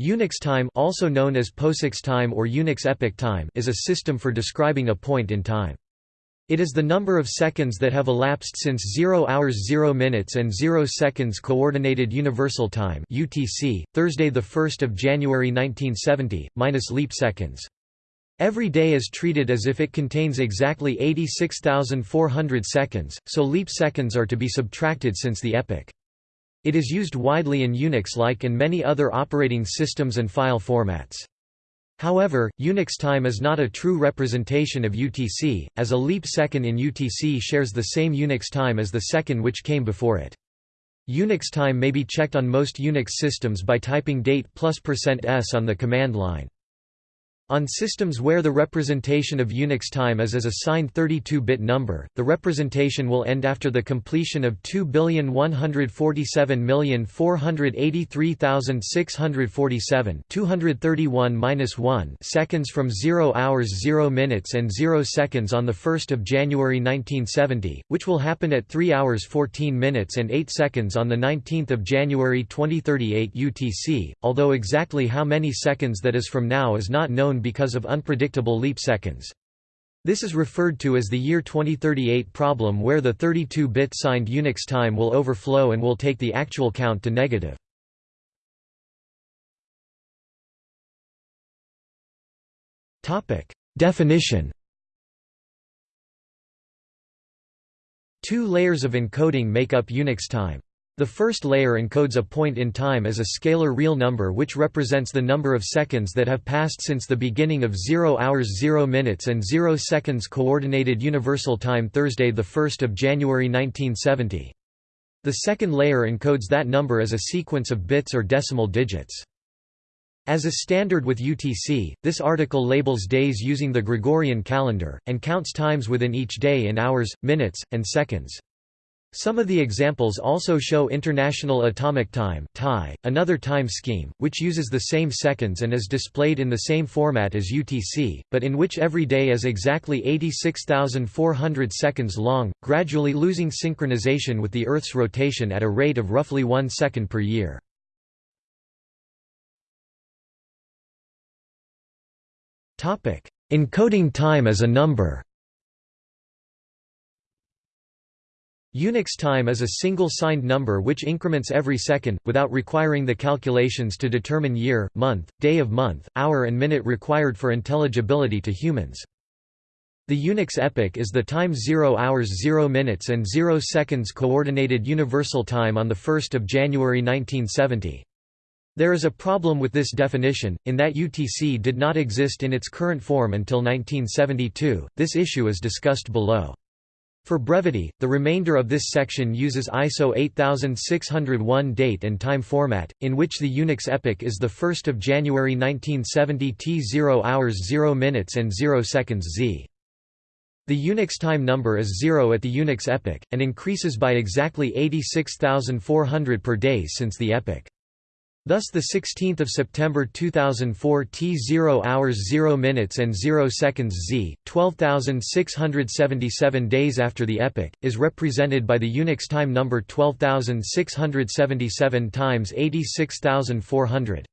Unix time also known as POSIX time or Unix epoch time is a system for describing a point in time. It is the number of seconds that have elapsed since 0 hours 0 minutes and 0 seconds Coordinated Universal Time UTC, Thursday 1 January 1970, minus leap seconds. Every day is treated as if it contains exactly 86,400 seconds, so leap seconds are to be subtracted since the epoch. It is used widely in Unix-like and many other operating systems and file formats. However, Unix time is not a true representation of UTC, as a leap second in UTC shares the same Unix time as the second which came before it. Unix time may be checked on most Unix systems by typing date plus %s on the command line. On systems where the representation of Unix time is as a signed 32-bit number, the representation will end after the completion of 2,147,483,647 231 seconds from 0 hours 0 minutes and 0 seconds on 1 January 1970, which will happen at 3 hours 14 minutes and 8 seconds on 19 January 2038 UTC, although exactly how many seconds that is from now is not known because of unpredictable leap seconds. This is referred to as the year 2038 problem where the 32-bit signed Unix time will overflow and will take the actual count to negative. Definition Two layers of encoding make up Unix time. The first layer encodes a point in time as a scalar real number which represents the number of seconds that have passed since the beginning of 0 hours 0 minutes and 0 seconds Coordinated Universal Time Thursday 1 January 1970. The second layer encodes that number as a sequence of bits or decimal digits. As a standard with UTC, this article labels days using the Gregorian calendar, and counts times within each day in hours, minutes, and seconds. Some of the examples also show International Atomic Time another time scheme, which uses the same seconds and is displayed in the same format as UTC, but in which every day is exactly 86,400 seconds long, gradually losing synchronization with the Earth's rotation at a rate of roughly one second per year. Encoding time as a number Unix time is a single signed number which increments every second, without requiring the calculations to determine year, month, day of month, hour and minute required for intelligibility to humans. The Unix epoch is the time 0 hours 0 minutes and 0 seconds Coordinated Universal Time on 1 January 1970. There is a problem with this definition, in that UTC did not exist in its current form until 1972, this issue is discussed below. For brevity, the remainder of this section uses ISO 8601 date and time format, in which the Unix epoch is 1 January 1970 T 0 hours 0 minutes and 0 seconds Z. The Unix time number is 0 at the Unix epoch, and increases by exactly 86,400 per day since the epoch. Thus the 16th of September 2004 T 0 hours 0 minutes and 0 seconds Z 12677 days after the epoch is represented by the Unix time number 12677 times 86400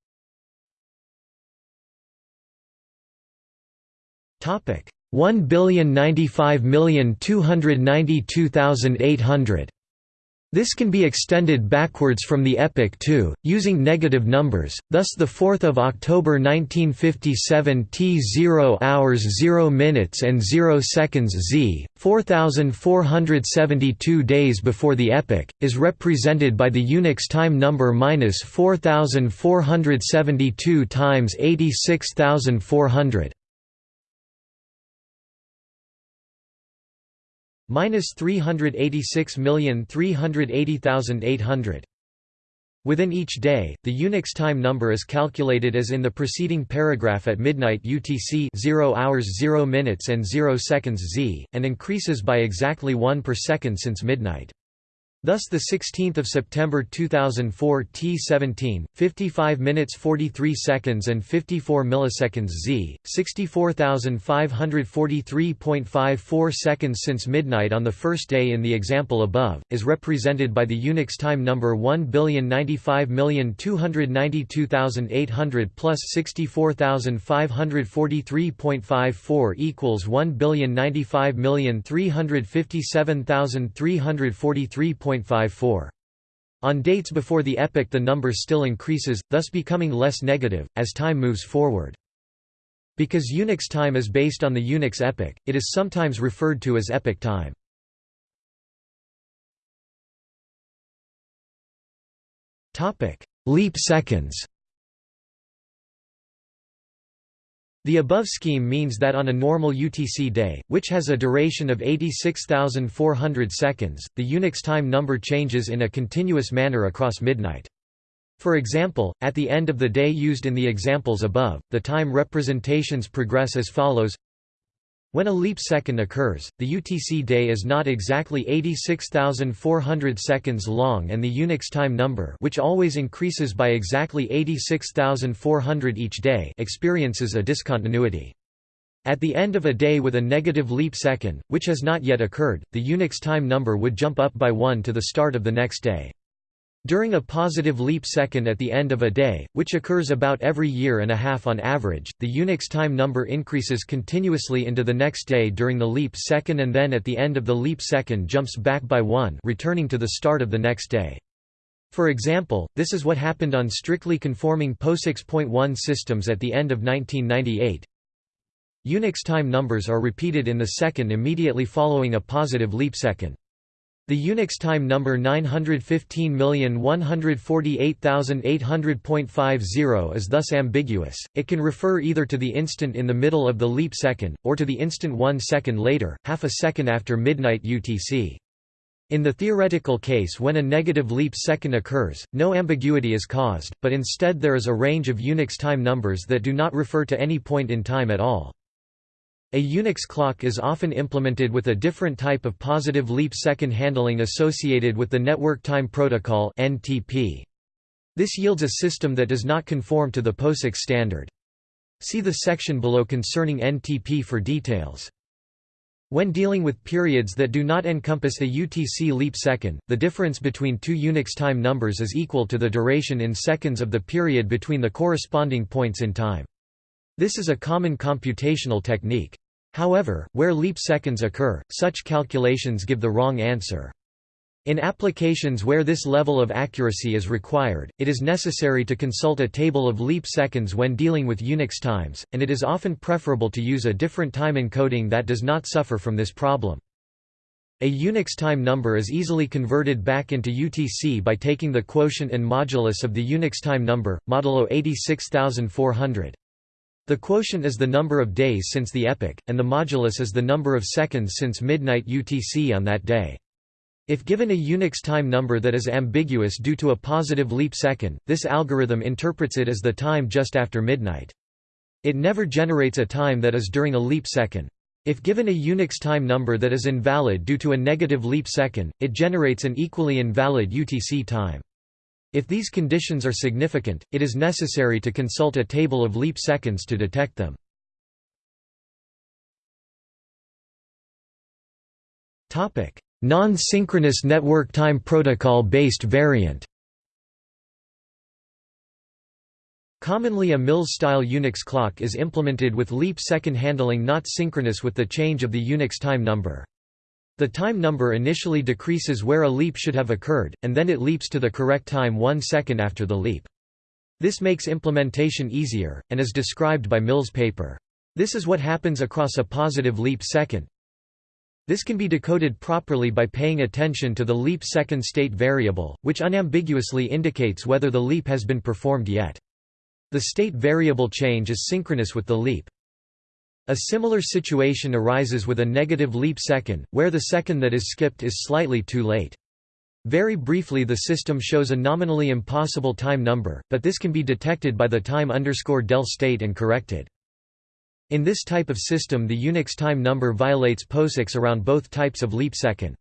Topic 1,095,292,800 this can be extended backwards from the epoch too, using negative numbers, thus the 4th of October 1957 T 0 hours 0 minutes and 0 seconds Z, 4472 days before the epoch, is represented by the Unix time number minus 4472 times 86400. Minus 386,380,800. Within each day, the Unix time number is calculated as in the preceding paragraph at midnight UTC 0 hours 0 minutes and 0 seconds Z, and increases by exactly 1 per second since midnight. Thus the 16th of September 2004 T17 55 minutes 43 seconds and 54 milliseconds Z 64543.54 seconds since midnight on the first day in the example above is represented by the Unix time number 1,095,292,800 plus 64,543.54 equals 1,095,357,343. On dates before the epoch the number still increases, thus becoming less negative, as time moves forward. Because Unix time is based on the Unix epoch, it is sometimes referred to as epoch time. Leap seconds The above scheme means that on a normal UTC day, which has a duration of 86,400 seconds, the Unix time number changes in a continuous manner across midnight. For example, at the end of the day used in the examples above, the time representations progress as follows when a leap second occurs, the UTC day is not exactly 86,400 seconds long and the Unix time number which always increases by exactly 86,400 each day experiences a discontinuity. At the end of a day with a negative leap second, which has not yet occurred, the Unix time number would jump up by 1 to the start of the next day. During a positive leap second at the end of a day, which occurs about every year and a half on average, the Unix time number increases continuously into the next day during the leap second and then at the end of the leap second jumps back by one returning to the start of the next day. For example, this is what happened on strictly conforming POSIX.1 systems at the end of 1998. Unix time numbers are repeated in the second immediately following a positive leap second. The Unix time number 915148800.50 is thus ambiguous, it can refer either to the instant in the middle of the leap second, or to the instant one second later, half a second after midnight UTC. In the theoretical case when a negative leap second occurs, no ambiguity is caused, but instead there is a range of Unix time numbers that do not refer to any point in time at all. A Unix clock is often implemented with a different type of positive leap second handling associated with the Network Time Protocol. This yields a system that does not conform to the POSIX standard. See the section below concerning NTP for details. When dealing with periods that do not encompass a UTC leap second, the difference between two Unix time numbers is equal to the duration in seconds of the period between the corresponding points in time. This is a common computational technique. However, where leap seconds occur, such calculations give the wrong answer. In applications where this level of accuracy is required, it is necessary to consult a table of leap seconds when dealing with Unix times, and it is often preferable to use a different time encoding that does not suffer from this problem. A Unix time number is easily converted back into UTC by taking the quotient and modulus of the Unix time number, modulo 86400. The quotient is the number of days since the epoch, and the modulus is the number of seconds since midnight UTC on that day. If given a Unix time number that is ambiguous due to a positive leap second, this algorithm interprets it as the time just after midnight. It never generates a time that is during a leap second. If given a Unix time number that is invalid due to a negative leap second, it generates an equally invalid UTC time. If these conditions are significant, it is necessary to consult a table of leap seconds to detect them. Non-synchronous network time protocol-based variant Commonly a Mills-style Unix clock is implemented with leap second handling not synchronous with the change of the Unix time number. The time number initially decreases where a leap should have occurred, and then it leaps to the correct time one second after the leap. This makes implementation easier, and is described by Mills' paper. This is what happens across a positive leap second. This can be decoded properly by paying attention to the leap second state variable, which unambiguously indicates whether the leap has been performed yet. The state variable change is synchronous with the leap. A similar situation arises with a negative leap second, where the second that is skipped is slightly too late. Very briefly the system shows a nominally impossible time number, but this can be detected by the time underscore del state and corrected. In this type of system the Unix time number violates POSIX around both types of leap second.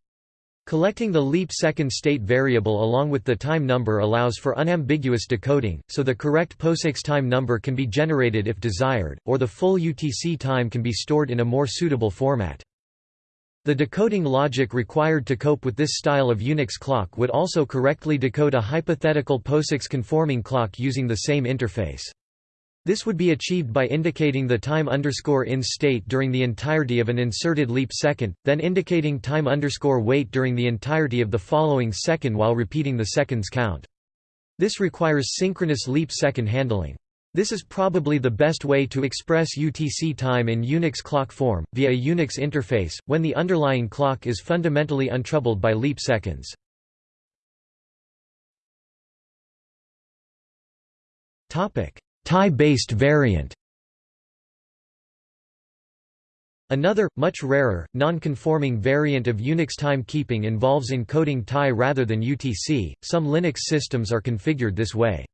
Collecting the leap second state variable along with the time number allows for unambiguous decoding, so the correct POSIX time number can be generated if desired, or the full UTC time can be stored in a more suitable format. The decoding logic required to cope with this style of Unix clock would also correctly decode a hypothetical POSIX conforming clock using the same interface. This would be achieved by indicating the time underscore in state during the entirety of an inserted leap second, then indicating time underscore wait during the entirety of the following second while repeating the seconds count. This requires synchronous leap second handling. This is probably the best way to express UTC time in Unix clock form, via a Unix interface, when the underlying clock is fundamentally untroubled by leap seconds. TAI-based variant Another, much rarer, non-conforming variant of Unix timekeeping involves encoding TAI rather than UTC. Some Linux systems are configured this way.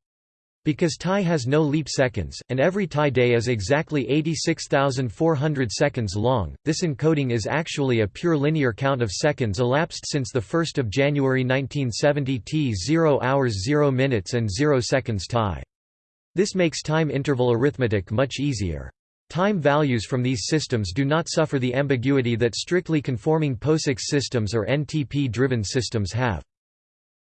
Because TAI has no leap seconds, and every TAI day is exactly 86,400 seconds long, this encoding is actually a pure linear count of seconds elapsed since 1 January 1970 T 0 hours 0 minutes and 0 seconds TAI. This makes time interval arithmetic much easier. Time values from these systems do not suffer the ambiguity that strictly conforming POSIX systems or NTP-driven systems have.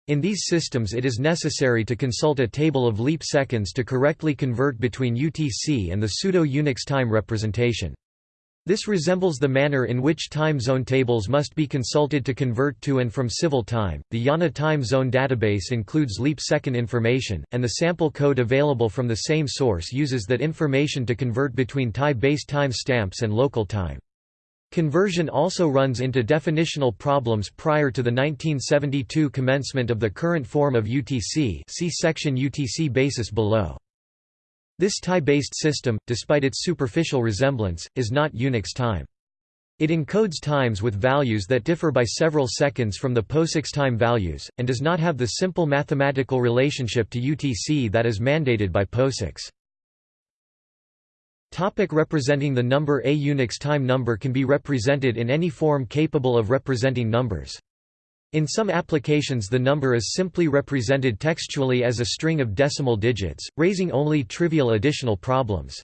In these systems it is necessary to consult a table of leap seconds to correctly convert between UTC and the pseudo-Unix time representation. This resembles the manner in which time zone tables must be consulted to convert to and from civil time. The IANA time zone database includes leap second information, and the sample code available from the same source uses that information to convert between TAI-based time stamps and local time. Conversion also runs into definitional problems prior to the 1972 commencement of the current form of UTC see section UTC basis below. This TAI-based system, despite its superficial resemblance, is not Unix time. It encodes times with values that differ by several seconds from the POSIX time values, and does not have the simple mathematical relationship to UTC that is mandated by POSIX. Topic representing the number A Unix time number can be represented in any form capable of representing numbers. In some applications the number is simply represented textually as a string of decimal digits, raising only trivial additional problems.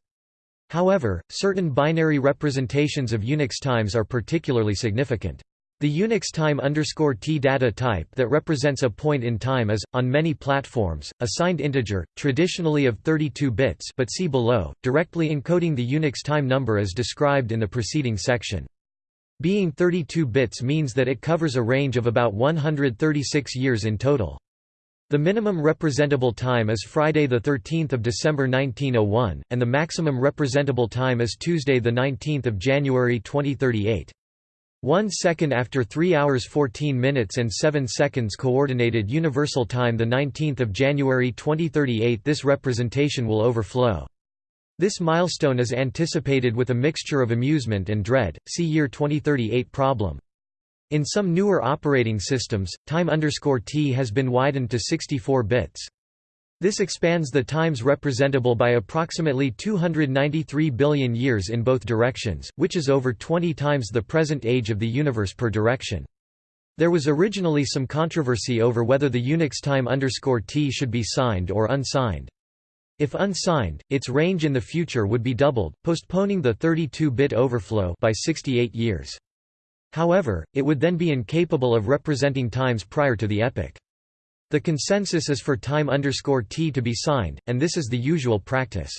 However, certain binary representations of Unix times are particularly significant. The Unix time underscore t data type that represents a point in time is, on many platforms, a signed integer, traditionally of 32 bits but see below, directly encoding the Unix time number as described in the preceding section. Being 32 bits means that it covers a range of about 136 years in total. The minimum representable time is Friday 13 December 1901, and the maximum representable time is Tuesday 19 January 2038. One second after 3 hours 14 minutes and 7 seconds Coordinated Universal Time 19 January 2038 This representation will overflow. This milestone is anticipated with a mixture of amusement and dread, see year 2038 problem. In some newer operating systems, time t has been widened to 64 bits. This expands the times representable by approximately 293 billion years in both directions, which is over 20 times the present age of the universe per direction. There was originally some controversy over whether the Unix time t should be signed or unsigned. If unsigned, its range in the future would be doubled, postponing the 32-bit overflow by 68 years. However, it would then be incapable of representing times prior to the epoch. The consensus is for time t to be signed, and this is the usual practice.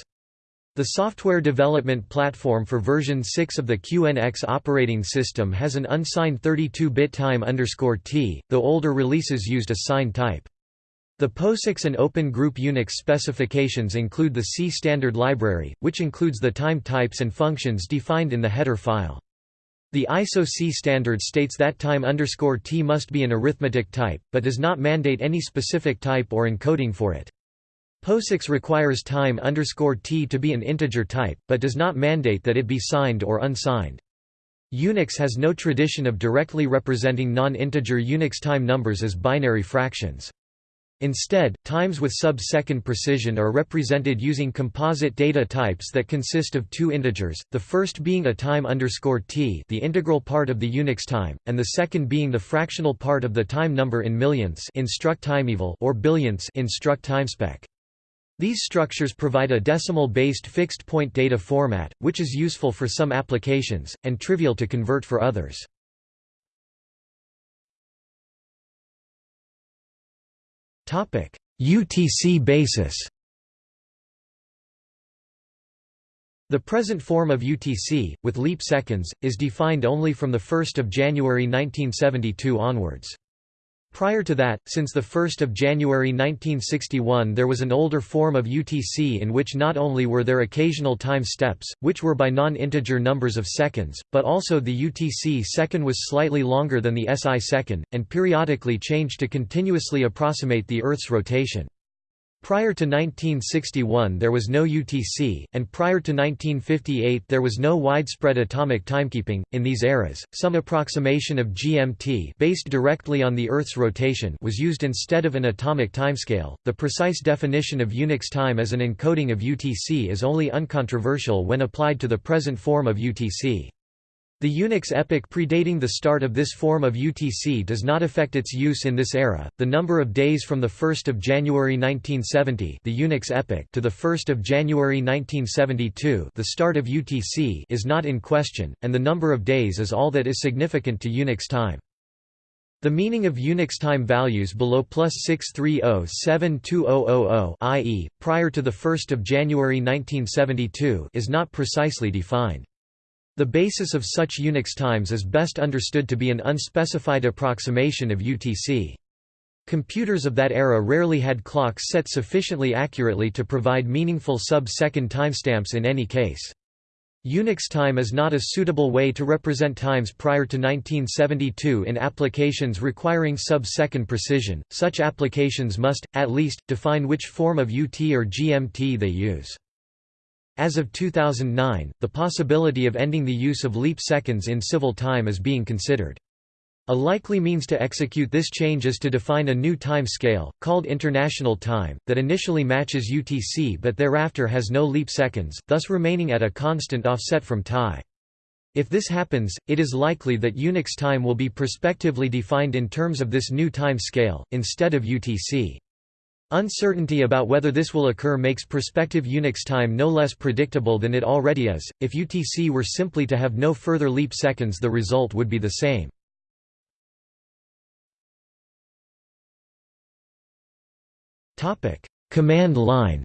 The software development platform for version 6 of the QNX operating system has an unsigned 32-bit time t, though older releases used a signed type. The POSIX and Open Group Unix specifications include the C standard library, which includes the time types and functions defined in the header file. The ISO C standard states that time t must be an arithmetic type, but does not mandate any specific type or encoding for it. POSIX requires time t to be an integer type, but does not mandate that it be signed or unsigned. Unix has no tradition of directly representing non-integer Unix time numbers as binary fractions. Instead, times with sub-second precision are represented using composite data types that consist of two integers, the first being a time underscore t the integral part of the Unix time, and the second being the fractional part of the time number in millionths in struct timeval or billionths in struct timespec. These structures provide a decimal-based fixed-point data format, which is useful for some applications, and trivial to convert for others. UTC basis The present form of UTC, with leap seconds, is defined only from 1 January 1972 onwards. Prior to that, since 1 January 1961 there was an older form of UTC in which not only were there occasional time steps, which were by non-integer numbers of seconds, but also the UTC second was slightly longer than the SI second, and periodically changed to continuously approximate the Earth's rotation. Prior to 1961 there was no UTC, and prior to 1958 there was no widespread atomic timekeeping. In these eras, some approximation of GMT based directly on the Earth's rotation was used instead of an atomic timescale. The precise definition of Unix time as an encoding of UTC is only uncontroversial when applied to the present form of UTC. The Unix epoch predating the start of this form of UTC does not affect its use in this era. The number of days from the 1st of January 1970, the Unix epoch, to the 1st of January 1972, the start of UTC, is not in question, and the number of days is all that is significant to Unix time. The meaning of Unix time values below plus 630-72000 i.e., prior to the 1 January 1972 is not precisely defined. The basis of such Unix times is best understood to be an unspecified approximation of UTC. Computers of that era rarely had clocks set sufficiently accurately to provide meaningful sub-second timestamps in any case. Unix time is not a suitable way to represent times prior to 1972 in applications requiring sub-second precision. Such applications must, at least, define which form of UT or GMT they use. As of 2009, the possibility of ending the use of leap seconds in civil time is being considered. A likely means to execute this change is to define a new time scale, called International Time, that initially matches UTC but thereafter has no leap seconds, thus remaining at a constant offset from TAI. If this happens, it is likely that Unix time will be prospectively defined in terms of this new time scale, instead of UTC. Uncertainty about whether this will occur makes prospective Unix time no less predictable than it already is. If UTC were simply to have no further leap seconds, the result would be the same. Topic: Command line.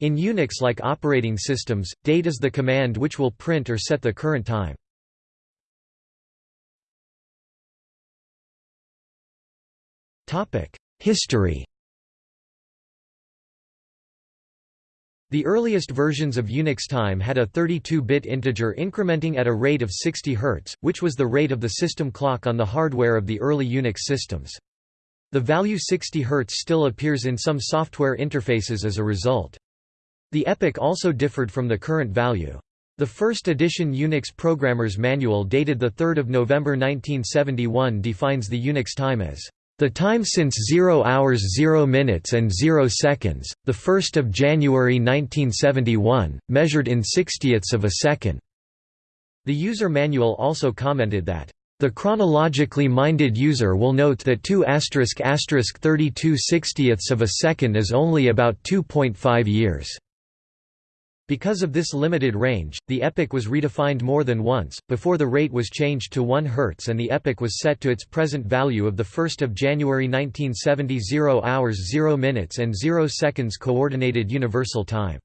In Unix-like operating systems, date is the command which will print or set the current time. History The earliest versions of Unix time had a 32-bit integer incrementing at a rate of 60 Hz, which was the rate of the system clock on the hardware of the early Unix systems. The value 60 Hz still appears in some software interfaces as a result. The epoch also differed from the current value. The first edition Unix Programmer's Manual dated 3 November 1971 defines the Unix time as the time since 0 hours 0 minutes and 0 seconds, 1 January 1971, measured in sixtieths of a second. The user manual also commented that, "...the chronologically minded user will note that 2 32 sixtieths of a second is only about 2.5 years." Because of this limited range, the epoch was redefined more than once, before the rate was changed to 1 Hz and the epoch was set to its present value of 1 January 1970 0 hours 0 minutes and 0 seconds Coordinated Universal Time.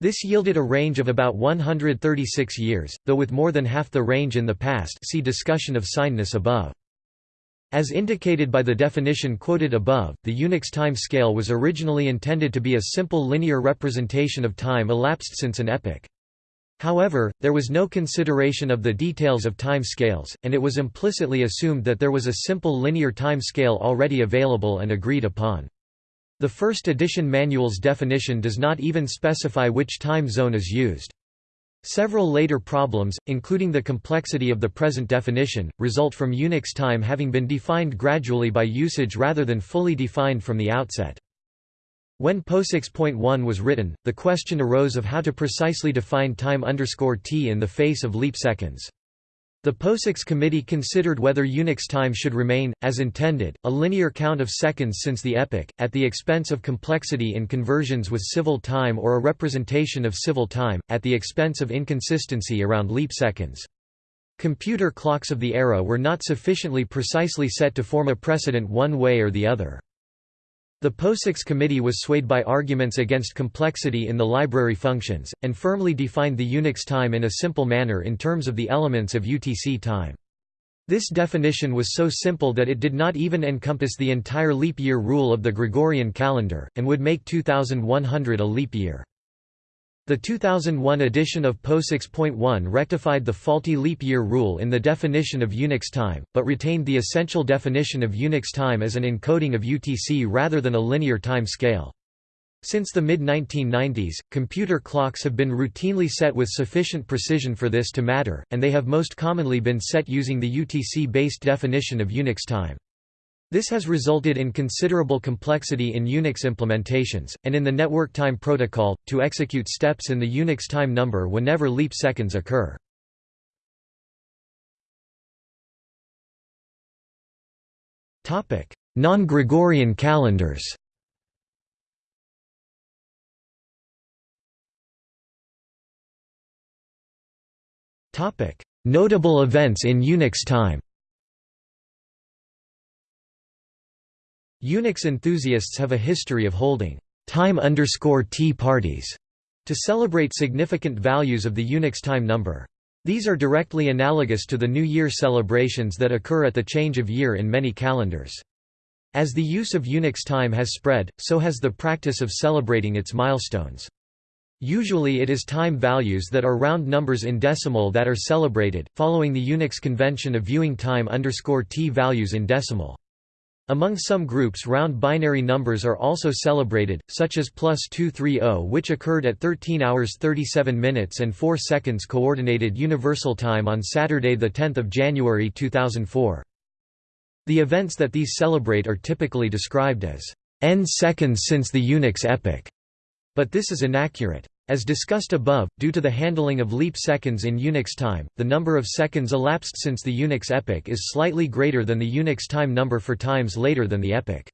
This yielded a range of about 136 years, though with more than half the range in the past see discussion of signedness above. As indicated by the definition quoted above, the Unix time scale was originally intended to be a simple linear representation of time elapsed since an epoch. However, there was no consideration of the details of time scales, and it was implicitly assumed that there was a simple linear time scale already available and agreed upon. The first edition manual's definition does not even specify which time zone is used. Several later problems, including the complexity of the present definition, result from Unix time having been defined gradually by usage rather than fully defined from the outset. When POSIX.1 was written, the question arose of how to precisely define time t in the face of leap seconds. The POSIX committee considered whether Unix time should remain, as intended, a linear count of seconds since the epoch, at the expense of complexity in conversions with civil time or a representation of civil time, at the expense of inconsistency around leap seconds. Computer clocks of the era were not sufficiently precisely set to form a precedent one way or the other. The POSIX committee was swayed by arguments against complexity in the library functions, and firmly defined the Unix time in a simple manner in terms of the elements of UTC time. This definition was so simple that it did not even encompass the entire leap year rule of the Gregorian calendar, and would make 2100 a leap year. The 2001 edition of POSIX.1 rectified the faulty leap year rule in the definition of Unix time, but retained the essential definition of Unix time as an encoding of UTC rather than a linear time scale. Since the mid-1990s, computer clocks have been routinely set with sufficient precision for this to matter, and they have most commonly been set using the UTC-based definition of Unix time. This has resulted in considerable complexity in Unix implementations, and in the network time protocol, to execute steps in the Unix time number whenever leap seconds occur. Non-Gregorian calendars Notable events in Unix time Unix enthusiasts have a history of holding time T parties to celebrate significant values of the Unix time number. These are directly analogous to the New Year celebrations that occur at the change of year in many calendars. As the use of Unix time has spread, so has the practice of celebrating its milestones. Usually it is time values that are round numbers in decimal that are celebrated, following the Unix convention of viewing time T values in decimal. Among some groups round binary numbers are also celebrated, such as plus 230 which occurred at 13 hours 37 minutes and 4 seconds Coordinated Universal Time on Saturday 10 January 2004. The events that these celebrate are typically described as n seconds since the Unix epoch, but this is inaccurate. As discussed above, due to the handling of leap seconds in Unix time, the number of seconds elapsed since the Unix epoch is slightly greater than the Unix time number for times later than the epoch.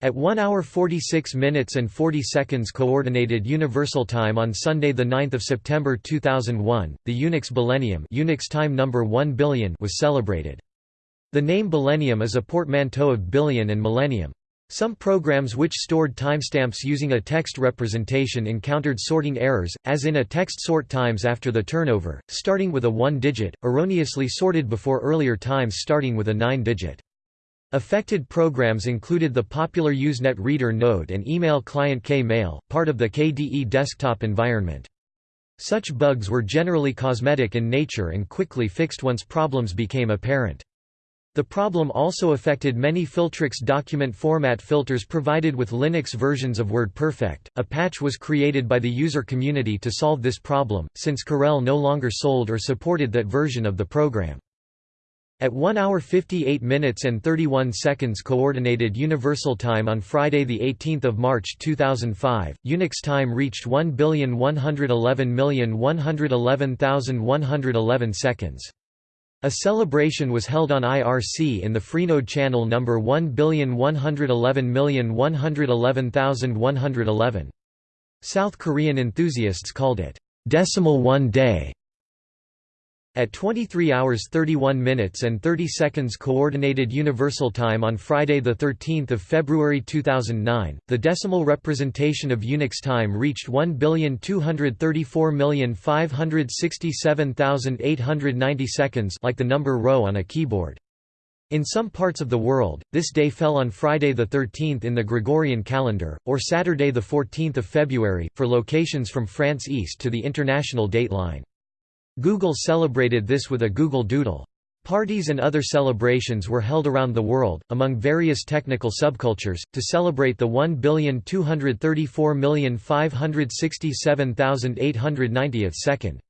At 1 hour 46 minutes and 40 seconds Coordinated Universal Time on Sunday 9 September 2001, the Unix Billennium Unix time number 1 billion was celebrated. The name Billennium is a portmanteau of billion and millennium. Some programs which stored timestamps using a text representation encountered sorting errors, as in a text sort times after the turnover, starting with a 1-digit, erroneously sorted before earlier times starting with a 9-digit. Affected programs included the popular Usenet Reader KNode and email client KMail, part of the KDE desktop environment. Such bugs were generally cosmetic in nature and quickly fixed once problems became apparent. The problem also affected many Filtrix document format filters provided with Linux versions of WordPerfect. A patch was created by the user community to solve this problem, since Corel no longer sold or supported that version of the program. At 1 hour 58 minutes and 31 seconds Coordinated Universal Time on Friday 18 March 2005, Unix time reached 1,111,111,111 seconds. A celebration was held on IRC in the Freenode channel number 11111111111. South Korean enthusiasts called it Decimal One Day. At 23 hours 31 minutes and 30 seconds Coordinated Universal Time on Friday 13 February 2009, the decimal representation of Unix time reached 1,234,567,890 seconds like the number row on a keyboard. In some parts of the world, this day fell on Friday 13 in the Gregorian calendar, or Saturday 14 February, for locations from France east to the international dateline. Google celebrated this with a Google Doodle. Parties and other celebrations were held around the world, among various technical subcultures, to celebrate the 1,234,567,890th second.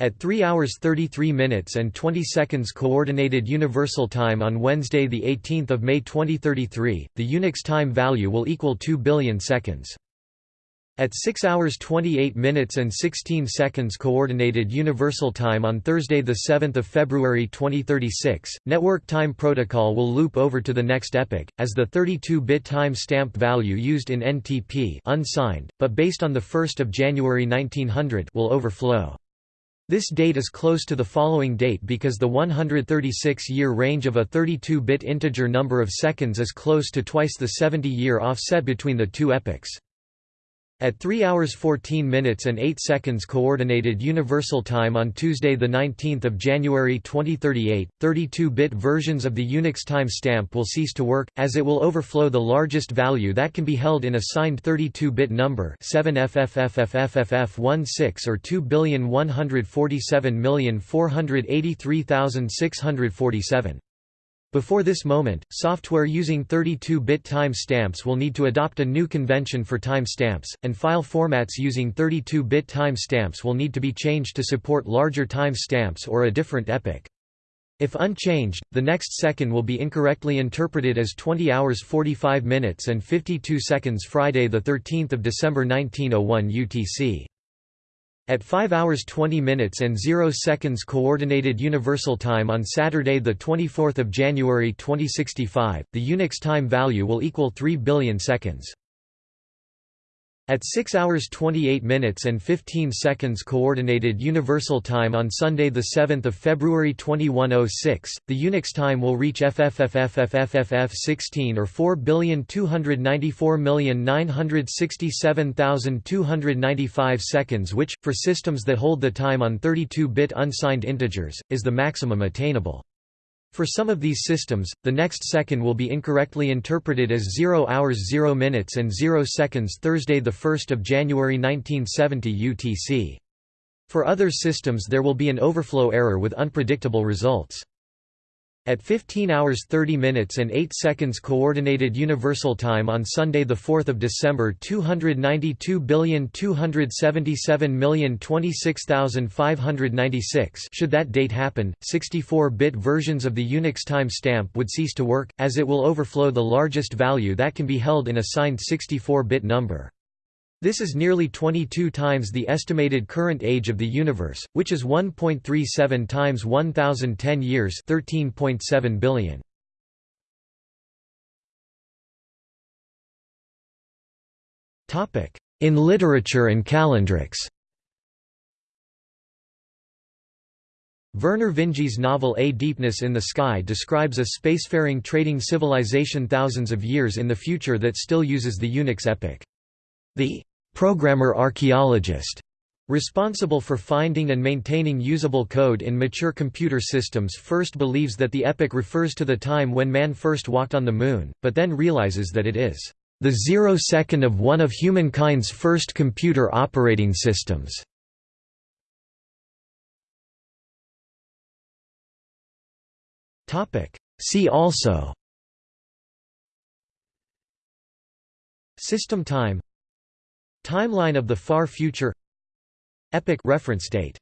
At 3 hours 33 minutes and 20 seconds Coordinated Universal Time on Wednesday 18 May 2033, the Unix time value will equal 2 billion seconds. At 6 hours 28 minutes and 16 seconds Coordinated Universal Time on Thursday 7 February 2036, Network Time Protocol will loop over to the next epoch, as the 32-bit time stamp value used in NTP unsigned, but based on 1 January 1900 will overflow. This date is close to the following date because the 136-year range of a 32-bit integer number of seconds is close to twice the 70-year offset between the two epochs. At 3 hours 14 minutes and 8 seconds Coordinated Universal Time on Tuesday 19 January 2038, 32-bit versions of the Unix time stamp will cease to work, as it will overflow the largest value that can be held in a signed 32-bit number 7FFFFFFF16 or 2,147,483,647. Before this moment, software using 32-bit time stamps will need to adopt a new convention for time stamps, and file formats using 32-bit time stamps will need to be changed to support larger time stamps or a different epoch. If unchanged, the next second will be incorrectly interpreted as 20 hours 45 minutes and 52 seconds Friday 13 December 1901 UTC. At 5 hours 20 minutes and 0 seconds Coordinated Universal Time on Saturday 24 January 2065, the Unix time value will equal 3 billion seconds. At 6 hours 28 minutes and 15 seconds Coordinated Universal Time on Sunday 7 February 2106, the Unix time will reach FFFFFFFF16 or 4,294,967,295 seconds which, for systems that hold the time on 32-bit unsigned integers, is the maximum attainable. For some of these systems, the next second will be incorrectly interpreted as 0 hours 0 minutes and 0 seconds Thursday 1 January 1970 UTC. For other systems there will be an overflow error with unpredictable results. At 15 hours 30 minutes and 8 seconds Coordinated Universal Time on Sunday 4 December 292,277,026,596 should that date happen, 64-bit versions of the Unix time stamp would cease to work, as it will overflow the largest value that can be held in a signed 64-bit number. This is nearly 22 times the estimated current age of the universe, which is 1.37 times 1010 years, 13.7 billion. Topic: In literature and calendrics. Vernor Vinge's novel A Deepness in the Sky describes a spacefaring trading civilization thousands of years in the future that still uses the Unix epoch. The programmer archaeologist responsible for finding and maintaining usable code in mature computer systems first believes that the epoch refers to the time when man first walked on the Moon, but then realizes that it is the zero second of one of humankind's first computer operating systems. See also System time Timeline of the far future. Epoch reference date